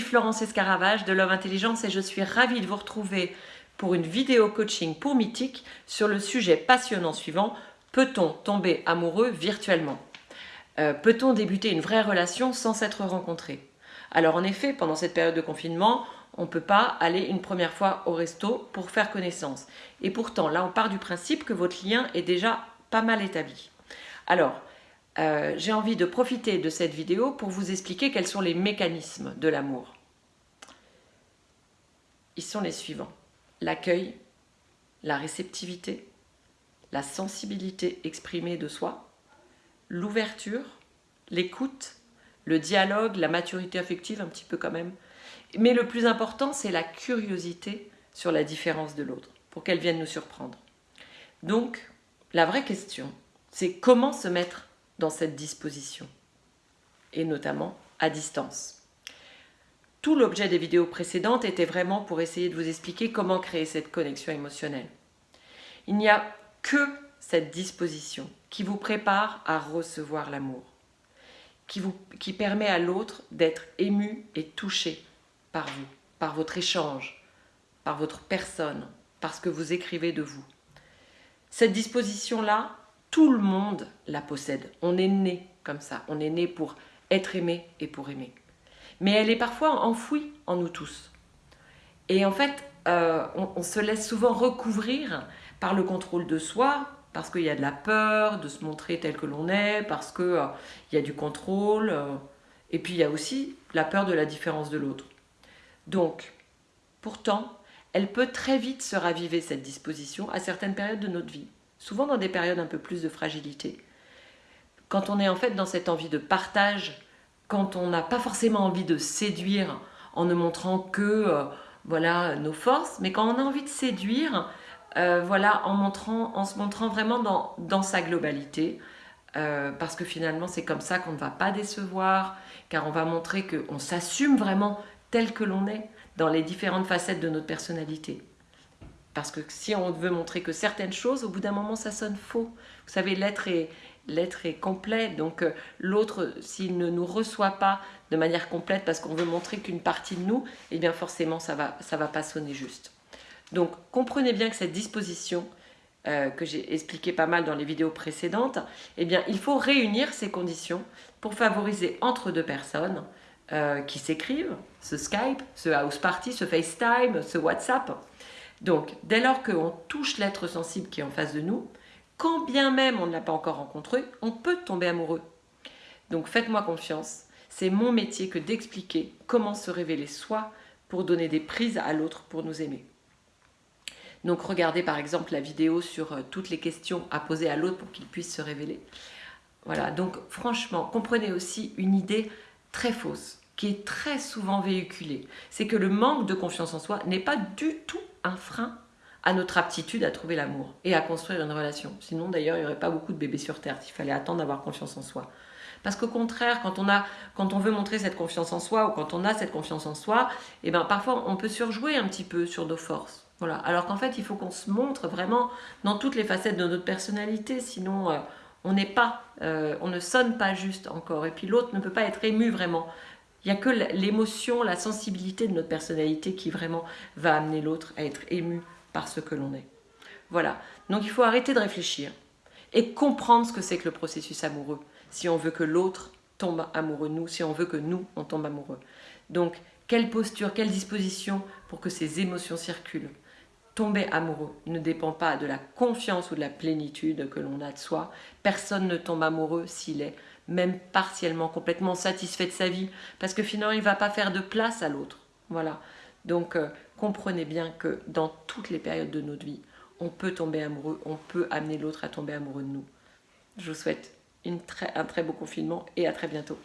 Florence Escaravage de Love Intelligence et je suis ravie de vous retrouver pour une vidéo coaching pour Mythique sur le sujet passionnant suivant Peut-on tomber amoureux virtuellement? Euh, Peut-on débuter une vraie relation sans s'être rencontré? Alors en effet, pendant cette période de confinement, on ne peut pas aller une première fois au resto pour faire connaissance. Et pourtant, là, on part du principe que votre lien est déjà pas mal établi. Alors, euh, j'ai envie de profiter de cette vidéo pour vous expliquer quels sont les mécanismes de l'amour. Ils sont les suivants. L'accueil, la réceptivité, la sensibilité exprimée de soi, l'ouverture, l'écoute, le dialogue, la maturité affective un petit peu quand même. Mais le plus important, c'est la curiosité sur la différence de l'autre, pour qu'elle vienne nous surprendre. Donc, la vraie question, c'est comment se mettre dans cette disposition, et notamment à distance. Tout l'objet des vidéos précédentes était vraiment pour essayer de vous expliquer comment créer cette connexion émotionnelle. Il n'y a que cette disposition qui vous prépare à recevoir l'amour, qui, qui permet à l'autre d'être ému et touché par vous, par votre échange, par votre personne, par ce que vous écrivez de vous. Cette disposition-là, tout le monde la possède. On est né comme ça. On est né pour être aimé et pour aimer. Mais elle est parfois enfouie en nous tous. Et en fait, euh, on, se laisse souvent recouvrir par le contrôle de soi, parce qu'il y a de la peur de se montrer tel que l'on est, parce qu'il euh, y a du contrôle, euh, et puis il y a aussi la peur de la différence de l'autre. Donc, pourtant, elle peut très vite se raviver cette disposition à certaines périodes de notre vie souvent dans des périodes un peu plus de fragilité. Quand on est en fait dans cette envie de partage, quand on n'a pas forcément envie de séduire en ne montrant que euh, voilà nos forces, mais quand on a envie de séduire, euh, voilà, en, montrant, en se montrant vraiment dans, dans sa globalité, euh, parce que finalement c'est comme ça qu'on ne va pas décevoir, car on va montrer qu'on s'assume vraiment tel que l'on est dans les différentes facettes de notre personnalité. Parce que si on veut montrer que certaines choses, au bout d'un moment, ça sonne faux. Vous savez, l'être est, complet, donc euh, l'autre, s'il ne nous reçoit pas de manière complète parce qu'on veut montrer qu'une partie de nous, eh bien forcément, ça va, ça va pas sonner juste. Donc, comprenez bien que cette disposition, euh, que j'ai expliqué pas mal dans les vidéos précédentes, eh bien, il faut réunir ces conditions pour favoriser entre deux personnes euh, qui s'écrivent, ce Skype, ce House Party, ce FaceTime, ce WhatsApp, donc, dès lors qu'on touche l'être sensible qui est en face de nous, quand bien même on ne l'a pas encore rencontré, on peut tomber amoureux. Donc faites-moi confiance, c'est mon métier que d'expliquer comment se révéler soi pour donner des prises à l'autre pour nous aimer. Donc regardez par exemple la vidéo sur euh, toutes les questions à poser à l'autre pour qu'il puisse se révéler. Voilà, donc franchement, comprenez aussi une idée très fausse qui est très souvent véhiculée. C'est que le manque de confiance en soi n'est pas du tout un frein à notre aptitude à trouver l'amour et à construire une relation. Sinon, d'ailleurs, il n'y aurait pas beaucoup de bébés sur Terre s'il fallait attendre d'avoir confiance en soi. Parce qu'au contraire, quand on, a, quand on veut montrer cette confiance en soi ou quand on a cette confiance en soi, eh ben, parfois on peut surjouer un petit peu sur nos forces. Voilà. Alors qu'en fait, il faut qu'on se montre vraiment dans toutes les facettes de notre personnalité, sinon euh, on n'est pas, euh, on ne sonne pas juste encore. Et puis l'autre ne peut pas être ému vraiment. Il n'y a que l'émotion, la sensibilité de notre personnalité qui vraiment va amener l'autre à être ému par ce que l'on est. Voilà, donc il faut arrêter de réfléchir et comprendre ce que c'est que le processus amoureux, si on veut que l'autre tombe amoureux de nous, si on veut que nous, on tombe amoureux. Donc, quelle posture, quelle disposition pour que ces émotions circulent? Tomber amoureux ne dépend pas de la confiance ou de la plénitude que l'on a de soi. Personne ne tombe amoureux s'il est même partiellement, complètement satisfait de sa vie, parce que finalement, il ne va pas faire de place à l'autre. Voilà. Donc, euh, comprenez bien que dans toutes les périodes de notre vie, on peut tomber amoureux, on peut amener l'autre à tomber amoureux de nous. Je vous souhaite un très beau confinement et à très bientôt.